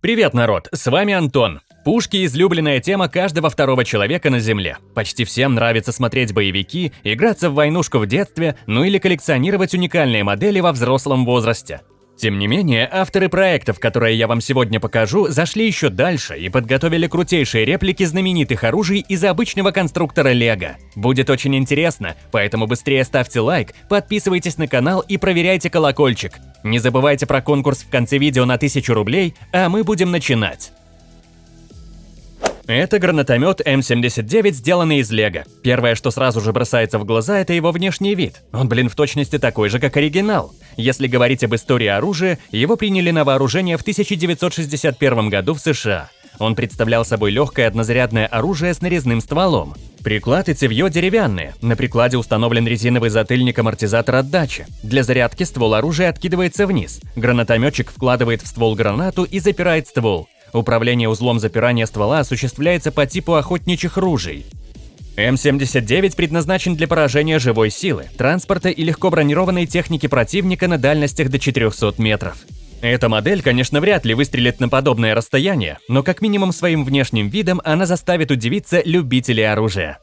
Привет, народ! С вами Антон. Пушки – излюбленная тема каждого второго человека на Земле. Почти всем нравится смотреть боевики, играться в войнушку в детстве, ну или коллекционировать уникальные модели во взрослом возрасте. Тем не менее, авторы проектов, которые я вам сегодня покажу, зашли еще дальше и подготовили крутейшие реплики знаменитых оружий из обычного конструктора Лего. Будет очень интересно, поэтому быстрее ставьте лайк, подписывайтесь на канал и проверяйте колокольчик. Не забывайте про конкурс в конце видео на 1000 рублей, а мы будем начинать. Это гранатомет М79, сделанный из лего. Первое, что сразу же бросается в глаза, это его внешний вид. Он, блин, в точности такой же, как оригинал. Если говорить об истории оружия, его приняли на вооружение в 1961 году в США. Он представлял собой легкое однозарядное оружие с нарезным стволом. Приклад и цевьё деревянные. На прикладе установлен резиновый затыльник-амортизатор отдачи. Для зарядки ствол оружия откидывается вниз. Гранатометчик вкладывает в ствол гранату и запирает ствол. Управление узлом запирания ствола осуществляется по типу охотничьих ружей. М79 предназначен для поражения живой силы, транспорта и легко бронированной техники противника на дальностях до 400 метров. Эта модель, конечно, вряд ли выстрелит на подобное расстояние, но как минимум своим внешним видом она заставит удивиться любителей оружия.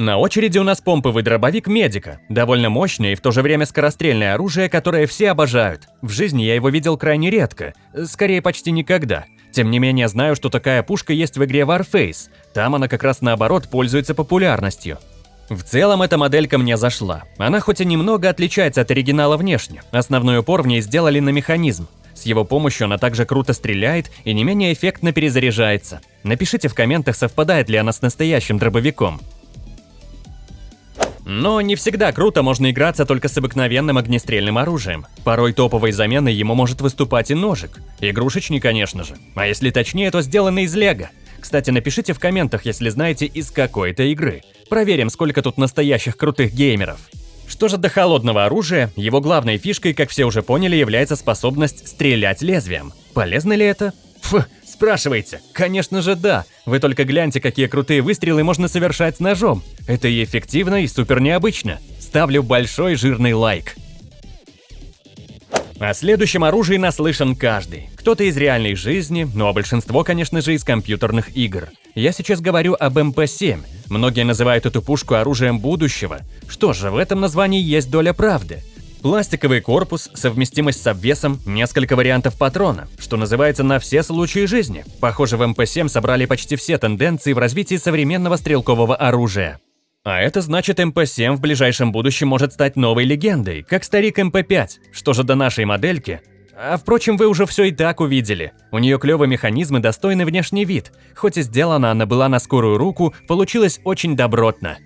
На очереди у нас помповый дробовик Медика. Довольно мощное и в то же время скорострельное оружие, которое все обожают. В жизни я его видел крайне редко, скорее почти никогда. Тем не менее, знаю, что такая пушка есть в игре Warface. Там она как раз наоборот пользуется популярностью. В целом эта моделька мне зашла. Она хоть и немного отличается от оригинала внешне, основной упор в ней сделали на механизм. С его помощью она также круто стреляет и не менее эффектно перезаряжается. Напишите в комментах, совпадает ли она с настоящим дробовиком. Но не всегда круто можно играться только с обыкновенным огнестрельным оружием. Порой топовой заменой ему может выступать и ножик. Игрушечный, конечно же. А если точнее, то сделанный из лего. Кстати, напишите в комментах, если знаете, из какой-то игры. Проверим, сколько тут настоящих крутых геймеров. Что же до холодного оружия, его главной фишкой, как все уже поняли, является способность стрелять лезвием. Полезно ли это? Фу, спрашиваете? Конечно же да. Вы только гляньте, какие крутые выстрелы можно совершать с ножом. Это и эффективно, и супер необычно. Ставлю большой жирный лайк. О следующем оружии наслышан каждый. Кто-то из реальной жизни, ну а большинство, конечно же, из компьютерных игр. Я сейчас говорю об МП-7. Многие называют эту пушку оружием будущего. Что же, в этом названии есть доля правды. Пластиковый корпус, совместимость с обвесом, несколько вариантов патрона, что называется на все случаи жизни. Похоже, в МП-7 собрали почти все тенденции в развитии современного стрелкового оружия. А это значит, МП-7 в ближайшем будущем может стать новой легендой, как старик МП-5. Что же до нашей модельки? А впрочем, вы уже все и так увидели. У нее клевый механизм и достойный внешний вид. Хоть и сделана она была на скорую руку, получилось очень добротно.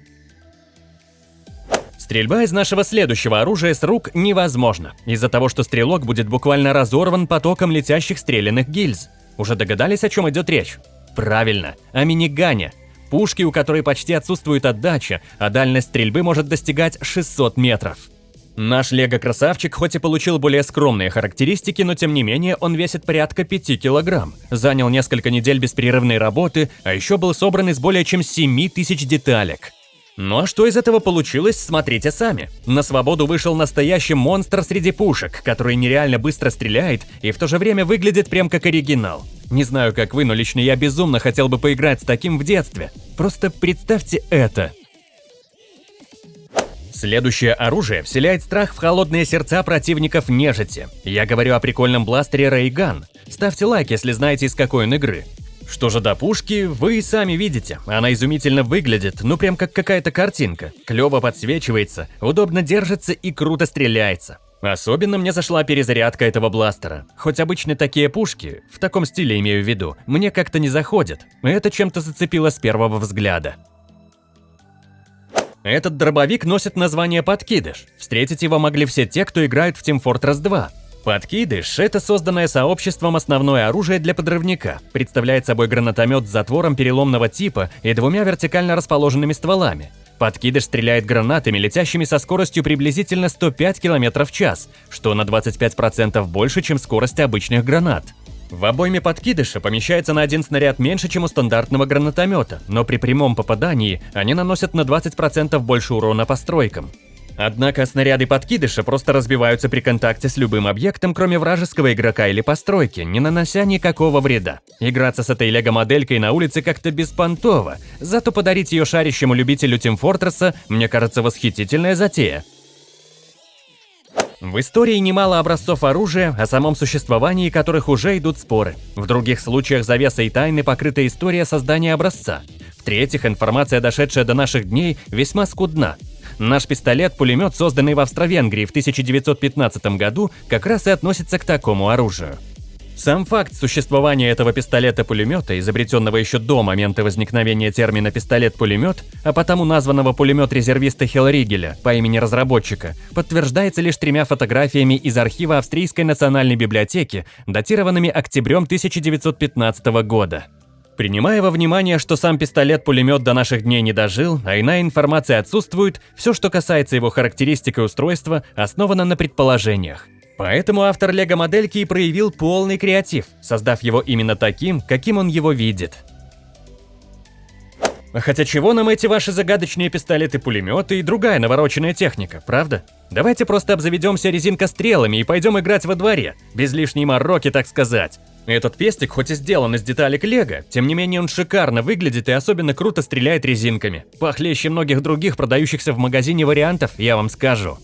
Стрельба из нашего следующего оружия с рук невозможна, из-за того, что стрелок будет буквально разорван потоком летящих стрелянных гильз. Уже догадались, о чем идет речь? Правильно, о минигане. Пушки, у которой почти отсутствует отдача, а дальность стрельбы может достигать 600 метров. Наш лего-красавчик хоть и получил более скромные характеристики, но тем не менее он весит порядка 5 килограмм. Занял несколько недель беспрерывной работы, а еще был собран из более чем 7 тысяч деталек. Ну а что из этого получилось, смотрите сами. На свободу вышел настоящий монстр среди пушек, который нереально быстро стреляет и в то же время выглядит прям как оригинал. Не знаю, как вы, но лично я безумно хотел бы поиграть с таким в детстве. Просто представьте это. Следующее оружие вселяет страх в холодные сердца противников нежити. Я говорю о прикольном бластере Рейган. Ставьте лайк, если знаете из какой он игры. Что же до пушки, вы и сами видите. Она изумительно выглядит, ну прям как какая-то картинка. Клево подсвечивается, удобно держится и круто стреляется. Особенно мне зашла перезарядка этого бластера. Хоть обычно такие пушки, в таком стиле имею в виду, мне как-то не заходят. Это чем-то зацепило с первого взгляда. Этот дробовик носит название «Подкидыш». Встретить его могли все те, кто играет в Team Fortress 2. Подкидыш – это созданное сообществом основное оружие для подрывника. Представляет собой гранатомет с затвором переломного типа и двумя вертикально расположенными стволами. Подкидыш стреляет гранатами, летящими со скоростью приблизительно 105 км в час, что на 25% больше, чем скорость обычных гранат. В обойме подкидыша помещается на один снаряд меньше, чем у стандартного гранатомета, но при прямом попадании они наносят на 20% больше урона по стройкам. Однако снаряды подкидыша просто разбиваются при контакте с любым объектом, кроме вражеского игрока или постройки, не нанося никакого вреда. Играться с этой лего-моделькой на улице как-то беспонтово, зато подарить ее шарящему любителю Team Fortress мне кажется восхитительная затея. В истории немало образцов оружия, о самом существовании которых уже идут споры. В других случаях завеса и тайны покрыта история создания образца. В-третьих, информация, дошедшая до наших дней, весьма скудна. Наш пистолет-пулемет, созданный в Австро-Венгрии в 1915 году, как раз и относится к такому оружию. Сам факт существования этого пистолета-пулемета, изобретенного еще до момента возникновения термина «пистолет-пулемет», а потому названного пулемет-резервиста Хелригеля по имени разработчика, подтверждается лишь тремя фотографиями из архива Австрийской национальной библиотеки, датированными октябрем 1915 года. Принимая во внимание, что сам пистолет-пулемет до наших дней не дожил, а иная информация отсутствует, все, что касается его характеристик и устройства, основано на предположениях. Поэтому автор лего-модельки и проявил полный креатив, создав его именно таким, каким он его видит. Хотя чего нам эти ваши загадочные пистолеты-пулеметы и другая навороченная техника, правда? Давайте просто обзаведемся резинкострелами и пойдем играть во дворе, без лишней мороки, так сказать. Этот пестик хоть и сделан из деталек лего, тем не менее он шикарно выглядит и особенно круто стреляет резинками. Похлеще многих других продающихся в магазине вариантов, я вам скажу.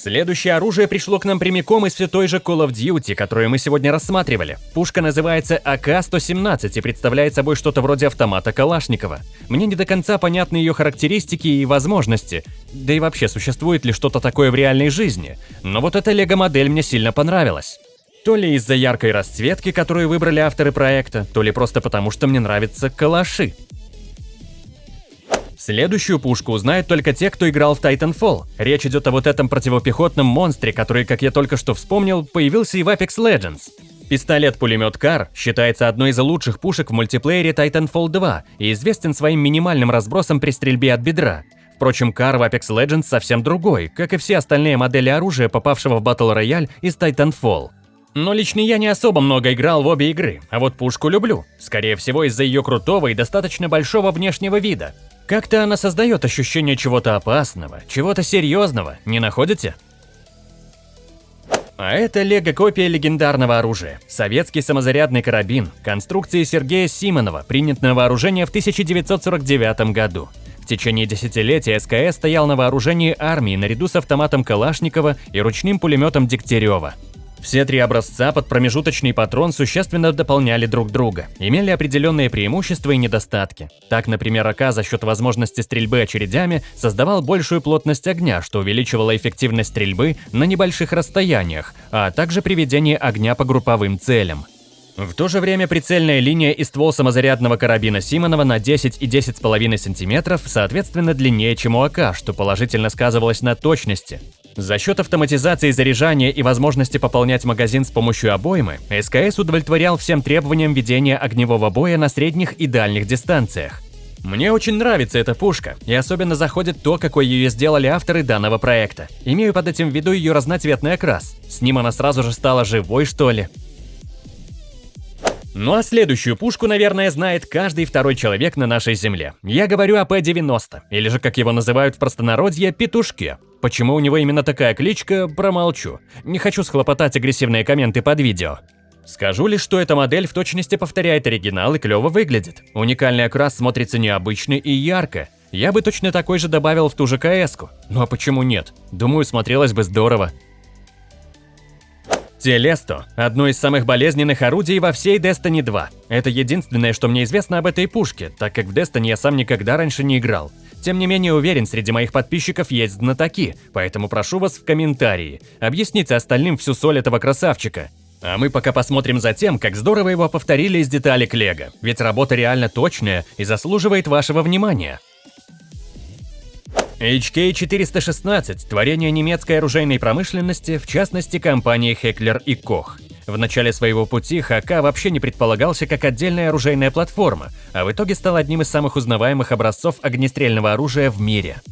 Следующее оружие пришло к нам прямиком из все той же Call of Duty, которую мы сегодня рассматривали. Пушка называется АК-117 и представляет собой что-то вроде автомата Калашникова. Мне не до конца понятны ее характеристики и возможности, да и вообще существует ли что-то такое в реальной жизни, но вот эта лего-модель мне сильно понравилась. То ли из-за яркой расцветки, которую выбрали авторы проекта, то ли просто потому, что мне нравятся калаши. Следующую пушку узнают только те, кто играл в Titanfall. Речь идет о вот этом противопехотном монстре, который, как я только что вспомнил, появился и в Apex Legends. Пистолет-пулемет Кар считается одной из лучших пушек в мультиплеере Titanfall 2 и известен своим минимальным разбросом при стрельбе от бедра. Впрочем, Кар в Apex Legends совсем другой, как и все остальные модели оружия, попавшего в Battle Royale из Titanfall. Но лично я не особо много играл в обе игры, а вот пушку люблю. Скорее всего из-за ее крутого и достаточно большого внешнего вида. Как-то она создает ощущение чего-то опасного, чего-то серьезного, не находите? А это лего-копия легендарного оружия. Советский самозарядный карабин, конструкции Сергея Симонова, принят на вооружение в 1949 году. В течение десятилетия СКС стоял на вооружении армии наряду с автоматом Калашникова и ручным пулеметом Дегтярева. Все три образца под промежуточный патрон существенно дополняли друг друга, имели определенные преимущества и недостатки. Так, например, АК за счет возможности стрельбы очередями создавал большую плотность огня, что увеличивало эффективность стрельбы на небольших расстояниях, а также приведение огня по групповым целям. В то же время прицельная линия и ствол самозарядного карабина Симонова на 10 и 10,5 см соответственно длиннее, чем у АК, что положительно сказывалось на точности. За счет автоматизации заряжания и возможности пополнять магазин с помощью обоймы, СКС удовлетворял всем требованиям ведения огневого боя на средних и дальних дистанциях. Мне очень нравится эта пушка, и особенно заходит то, какой ее сделали авторы данного проекта. Имею под этим в виду ее разноцветный окрас. С ним она сразу же стала живой, что ли. Ну а следующую пушку, наверное, знает каждый второй человек на нашей земле. Я говорю о П-90, или же, как его называют в простонародье, петушке. Почему у него именно такая кличка, промолчу. Не хочу схлопотать агрессивные комменты под видео. Скажу лишь, что эта модель в точности повторяет оригинал и клево выглядит. Уникальный окрас смотрится необычно и ярко. Я бы точно такой же добавил в ту же кс -ку. Ну а почему нет? Думаю, смотрелось бы здорово. Телесто – одно из самых болезненных орудий во всей Destiny 2. Это единственное, что мне известно об этой пушке, так как в Destiny я сам никогда раньше не играл. Тем не менее, уверен, среди моих подписчиков есть знатоки, поэтому прошу вас в комментарии. Объясните остальным всю соль этого красавчика. А мы пока посмотрим за тем, как здорово его повторили из деталек Лего, ведь работа реально точная и заслуживает вашего внимания. HK-416 – творение немецкой оружейной промышленности, в частности компании Heckler и Koch. В начале своего пути ХК вообще не предполагался как отдельная оружейная платформа, а в итоге стал одним из самых узнаваемых образцов огнестрельного оружия в мире.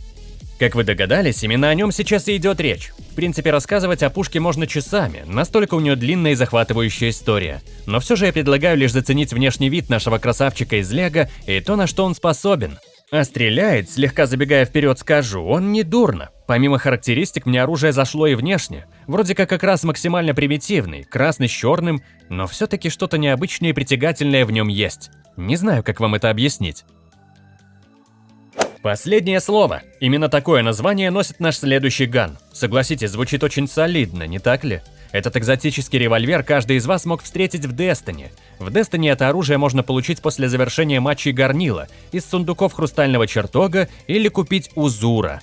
Как вы догадались, именно о нем сейчас и идет речь. В принципе, рассказывать о пушке можно часами, настолько у нее длинная и захватывающая история. Но все же я предлагаю лишь заценить внешний вид нашего красавчика из Лего и то, на что он способен. А стреляет, слегка забегая вперед скажу, он не дурно. Помимо характеристик, мне оружие зашло и внешне. Вроде как как раз максимально примитивный, красный с черным, но все-таки что-то необычное и притягательное в нем есть. Не знаю, как вам это объяснить. Последнее слово. Именно такое название носит наш следующий ган. Согласитесь, звучит очень солидно, не так ли? Этот экзотический револьвер каждый из вас мог встретить в Destiny. В Destiny это оружие можно получить после завершения матчей Горнила, из сундуков Хрустального Чертога или купить у Зура.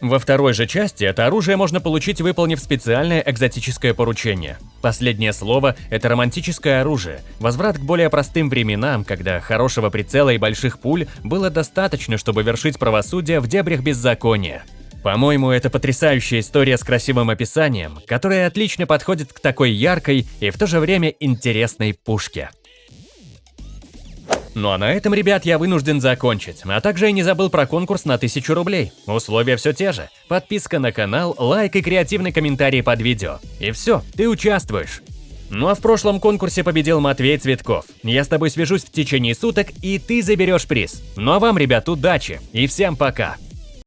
Во второй же части это оружие можно получить, выполнив специальное экзотическое поручение. Последнее слово – это романтическое оружие, возврат к более простым временам, когда хорошего прицела и больших пуль было достаточно, чтобы вершить правосудие в дебрях беззакония. По-моему, это потрясающая история с красивым описанием, которая отлично подходит к такой яркой и в то же время интересной пушке. Ну а на этом, ребят, я вынужден закончить. А также я не забыл про конкурс на 1000 рублей. Условия все те же. Подписка на канал, лайк и креативный комментарий под видео. И все, ты участвуешь. Ну а в прошлом конкурсе победил Матвей Цветков. Я с тобой свяжусь в течение суток, и ты заберешь приз. Ну а вам, ребят, удачи и всем пока.